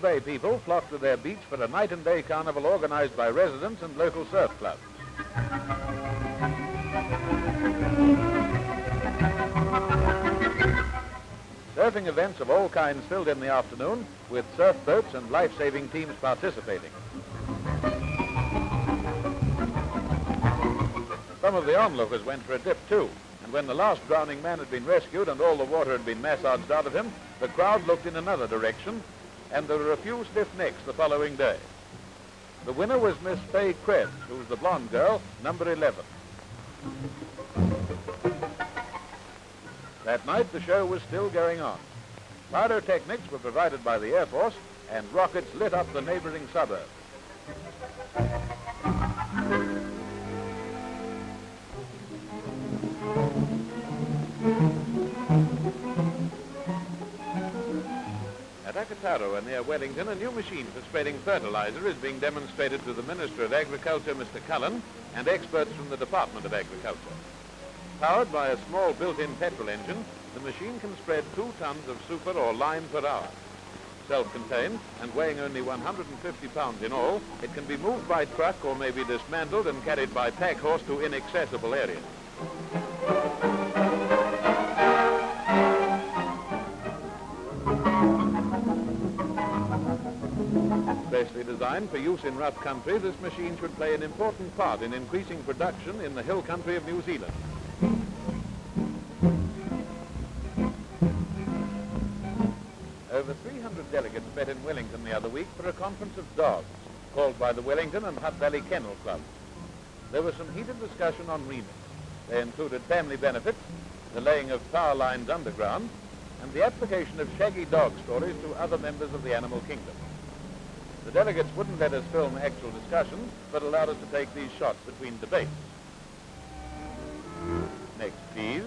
Bay people flock to their beach for a night and day carnival organized by residents and local surf clubs. Surfing events of all kinds filled in the afternoon with surf boats and life-saving teams participating. Some of the onlookers went for a dip too, and when the last drowning man had been rescued and all the water had been massaged out of him, the crowd looked in another direction, and there were a few stiff necks the following day. The winner was Miss Fay Krebs, who was the blonde girl, number 11. That night, the show was still going on. Pyrotechnics were provided by the Air Force, and rockets lit up the neighboring suburbs. At Akataro, near Wellington, a new machine for spreading fertilizer is being demonstrated to the Minister of Agriculture, Mr. Cullen, and experts from the Department of Agriculture. Powered by a small built-in petrol engine, the machine can spread two tons of super or lime per hour. Self-contained and weighing only 150 pounds in all, it can be moved by truck or may be dismantled and carried by pack horse to inaccessible areas. Designed for use in rough country, this machine should play an important part in increasing production in the hill country of New Zealand. Over 300 delegates met in Wellington the other week for a conference of dogs called by the Wellington and Hutt Valley Kennel Club. There was some heated discussion on remits. They included family benefits, the laying of power lines underground, and the application of shaggy dog stories to other members of the animal kingdom. The delegates wouldn't let us film actual discussions, but allowed us to take these shots between debates. Next, please.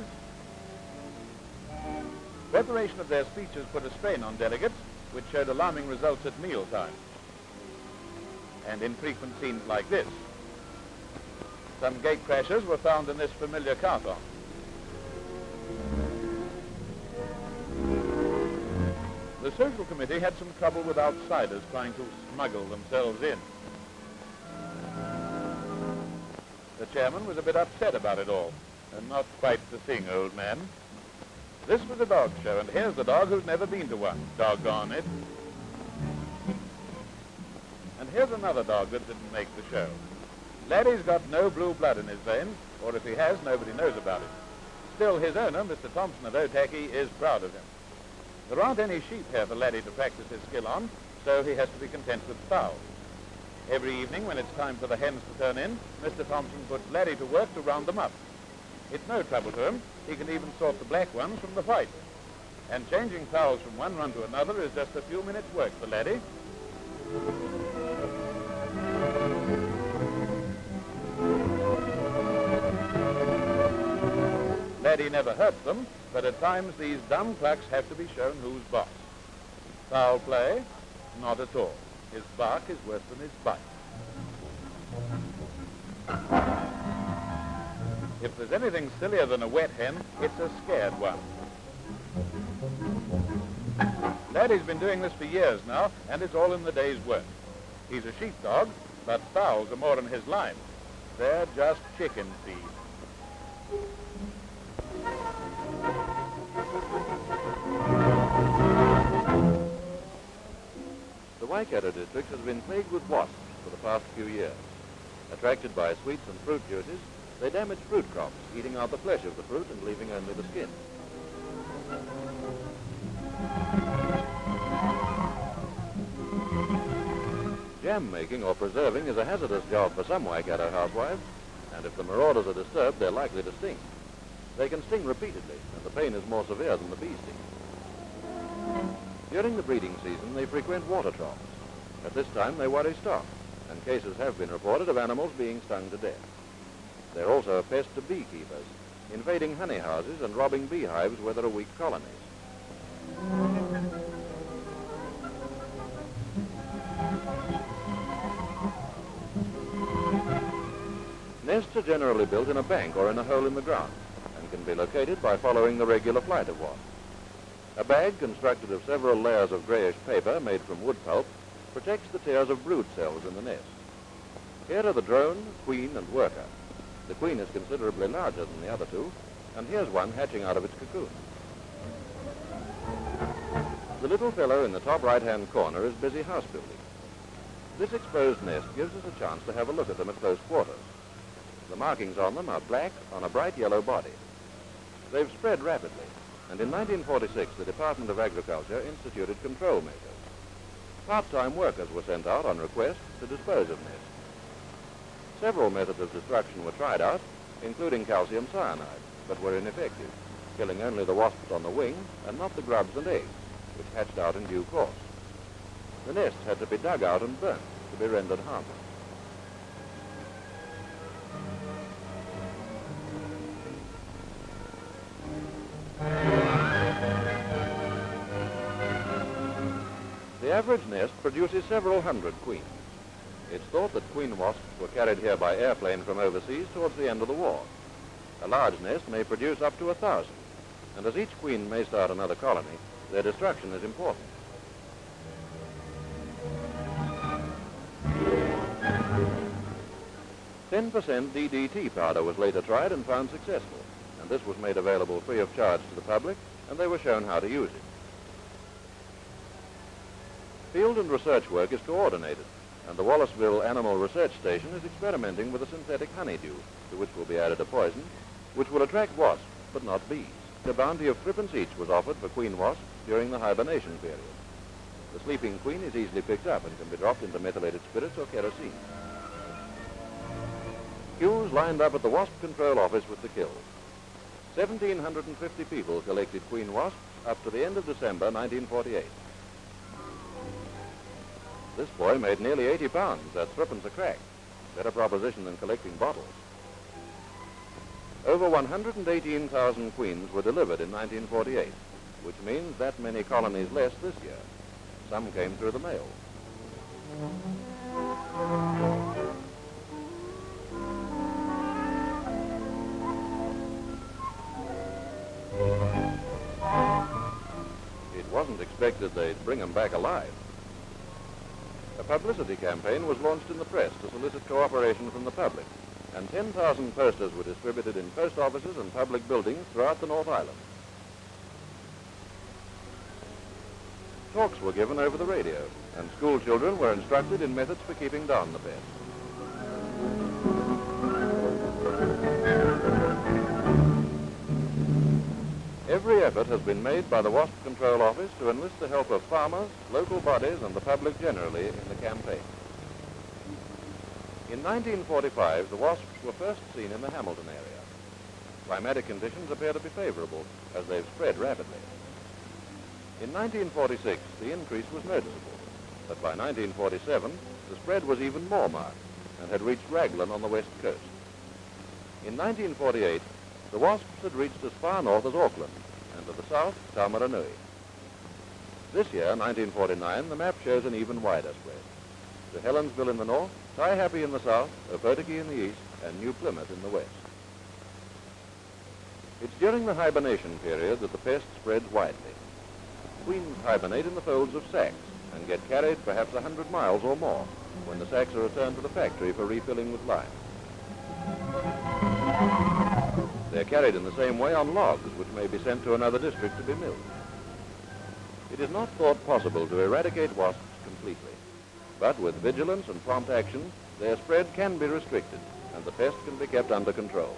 Preparation of their speeches put a strain on delegates, which showed alarming results at mealtime. And in frequent scenes like this. Some gate crashers were found in this familiar carton. The social committee had some trouble with outsiders trying to smuggle themselves in. The chairman was a bit upset about it all, and not quite the thing, old man. This was a dog show, and here's the dog who's never been to one. Doggone it. And here's another dog that didn't make the show. Laddie's got no blue blood in his veins, or if he has, nobody knows about it. Still, his owner, Mr. Thompson of Otaki, is proud of him. There aren't any sheep here for Laddie to practice his skill on, so he has to be content with fowls. Every evening when it's time for the hens to turn in, Mr. Thompson puts Laddie to work to round them up. It's no trouble to him. He can even sort the black ones from the white. And changing fowls from one run to another is just a few minutes' work for Laddie. Never hurts them, but at times these dumb clucks have to be shown who's boss. Foul play? Not at all. His bark is worse than his bite. If there's anything sillier than a wet hen, it's a scared one. Laddie's been doing this for years now, and it's all in the day's work. He's a sheepdog, but fowls are more in his line. They're just chicken feed. Waikato district has been plagued with wasps for the past few years. Attracted by sweets and fruit juices, they damage fruit crops, eating out the flesh of the fruit and leaving only the skin. Jam making or preserving is a hazardous job for some Waikato housewives, and if the marauders are disturbed, they're likely to sting. They can sting repeatedly, and the pain is more severe than the bee sting. During the breeding season, they frequent water troughs. At this time, they worry stock, and cases have been reported of animals being stung to death. They're also a pest to beekeepers, invading honey houses and robbing beehives where there are weak colonies. Nests are generally built in a bank or in a hole in the ground and can be located by following the regular flight of wasps. A bag constructed of several layers of grayish paper made from wood pulp protects the tiers of brood cells in the nest. Here are the drone, queen, and worker. The queen is considerably larger than the other two, and here's one hatching out of its cocoon. The little fellow in the top right-hand corner is busy house building. This exposed nest gives us a chance to have a look at them at close quarters. The markings on them are black on a bright yellow body. They've spread rapidly, and in 1946 the Department of Agriculture instituted control measures. Part-time workers were sent out on request to dispose of nests. Several methods of destruction were tried out, including calcium cyanide, but were ineffective, killing only the wasps on the wing and not the grubs and eggs, which hatched out in due course. The nests had to be dug out and burnt to be rendered harmless. The average nest produces several hundred queens. It's thought that queen wasps were carried here by airplane from overseas towards the end of the war. A large nest may produce up to a thousand, and as each queen may start another colony, their destruction is important. Ten percent DDT powder was later tried and found successful, and this was made available free of charge to the public, and they were shown how to use it. Field and research work is coordinated, and the Wallaceville Animal Research Station is experimenting with a synthetic honeydew, to which will be added a poison, which will attract wasps, but not bees. A bounty of threepence each was offered for queen wasps during the hibernation period. The sleeping queen is easily picked up and can be dropped into methylated spirits or kerosene. Queues lined up at the wasp control office with the kills. 1,750 people collected queen wasps up to the end of December 1948. This boy made nearly 80 pounds. That's threepence a crack. Better proposition than collecting bottles. Over 118,000 queens were delivered in 1948, which means that many colonies less this year. Some came through the mail. It wasn't expected they'd bring them back alive. A publicity campaign was launched in the press to solicit cooperation from the public and 10,000 posters were distributed in post offices and public buildings throughout the North Island. Talks were given over the radio, and school children were instructed in methods for keeping down the pest. Every effort has been made by the Wasp Control Office to enlist the help of farmers, local bodies, and the public generally in the campaign. In 1945, the wasps were first seen in the Hamilton area. Climatic conditions appear to be favorable as they've spread rapidly. In 1946, the increase was noticeable, but by 1947, the spread was even more marked and had reached Raglan on the west coast. In 1948, the wasps had reached as far north as Auckland, and to the south, Taumarunui. This year, 1949, the map shows an even wider spread. To Helensville in the north, Taihape in the south, Opotiki in the east, and New Plymouth in the west. It's during the hibernation period that the pest spreads widely. Queens hibernate in the folds of sacks and get carried perhaps a hundred miles or more when the sacks are returned to the factory for refilling with lime. They're carried in the same way on logs, which may be sent to another district to be milled. It is not thought possible to eradicate wasps completely. But with vigilance and prompt action, their spread can be restricted and the pest can be kept under control.